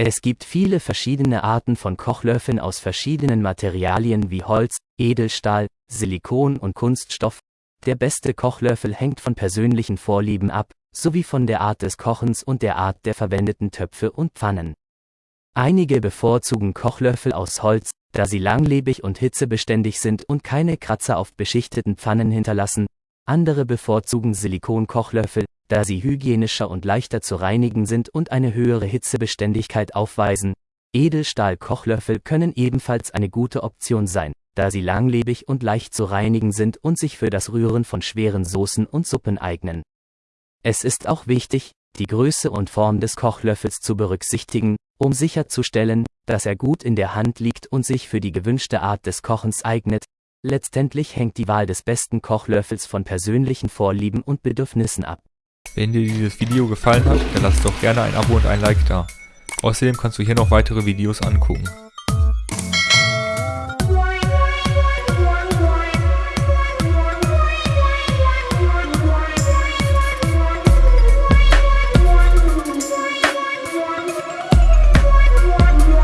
Es gibt viele verschiedene Arten von Kochlöffeln aus verschiedenen Materialien wie Holz, Edelstahl, Silikon und Kunststoff. Der beste Kochlöffel hängt von persönlichen Vorlieben ab, sowie von der Art des Kochens und der Art der verwendeten Töpfe und Pfannen. Einige bevorzugen Kochlöffel aus Holz, da sie langlebig und hitzebeständig sind und keine Kratzer auf beschichteten Pfannen hinterlassen. Andere bevorzugen Silikonkochlöffel, da sie hygienischer und leichter zu reinigen sind und eine höhere Hitzebeständigkeit aufweisen. Edelstahl-Kochlöffel können ebenfalls eine gute Option sein, da sie langlebig und leicht zu reinigen sind und sich für das Rühren von schweren Soßen und Suppen eignen. Es ist auch wichtig, die Größe und Form des Kochlöffels zu berücksichtigen, um sicherzustellen, dass er gut in der Hand liegt und sich für die gewünschte Art des Kochens eignet. Letztendlich hängt die Wahl des besten Kochlöffels von persönlichen Vorlieben und Bedürfnissen ab. Wenn dir dieses Video gefallen hat, dann lass doch gerne ein Abo und ein Like da. Außerdem kannst du hier noch weitere Videos angucken.